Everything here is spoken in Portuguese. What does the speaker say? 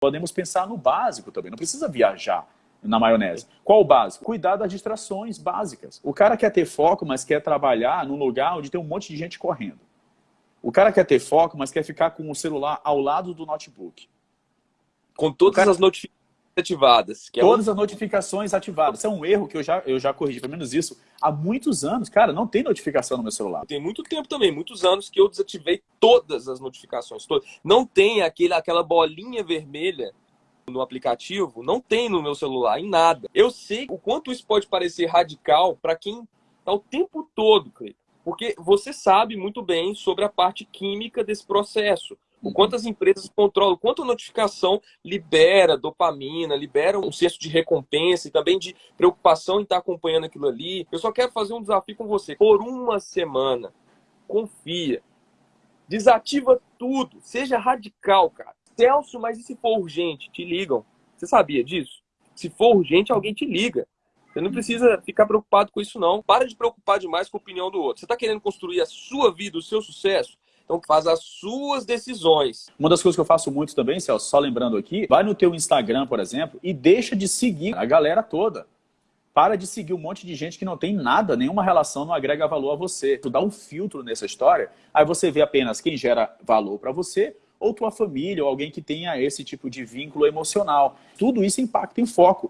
Podemos pensar no básico também, não precisa viajar na maionese. Qual o básico? Cuidar das distrações básicas. O cara quer ter foco, mas quer trabalhar num lugar onde tem um monte de gente correndo. O cara quer ter foco, mas quer ficar com o celular ao lado do notebook. Com todas cara... as notificações ativadas. É todas um... as notificações ativadas. Isso é um erro que eu já, eu já corrigi, pelo menos isso, há muitos anos. Cara, não tem notificação no meu celular. Tem muito tempo também, muitos anos que eu desativei todas as notificações. Todas. Não tem aquele, aquela bolinha vermelha no aplicativo, não tem no meu celular, em nada. Eu sei o quanto isso pode parecer radical para quem está o tempo todo, Cleiton. Porque você sabe muito bem sobre a parte química desse processo. O quanto as empresas controlam, o quanto a notificação libera dopamina, libera um senso de recompensa e também de preocupação em estar acompanhando aquilo ali. Eu só quero fazer um desafio com você. Por uma semana, confia. Desativa tudo. Seja radical, cara. Celso, mas e se for urgente? Te ligam. Você sabia disso? Se for urgente, alguém te liga. Você não precisa ficar preocupado com isso, não. Para de preocupar demais com a opinião do outro. Você está querendo construir a sua vida, o seu sucesso? Então faz as suas decisões. Uma das coisas que eu faço muito também, Celso, só lembrando aqui, vai no teu Instagram, por exemplo, e deixa de seguir a galera toda. Para de seguir um monte de gente que não tem nada, nenhuma relação, não agrega valor a você. Tu dá um filtro nessa história, aí você vê apenas quem gera valor para você ou tua família, ou alguém que tenha esse tipo de vínculo emocional. Tudo isso impacta em foco.